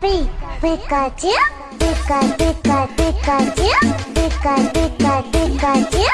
P Pikachu Pika Pika Pikachu Pikachu.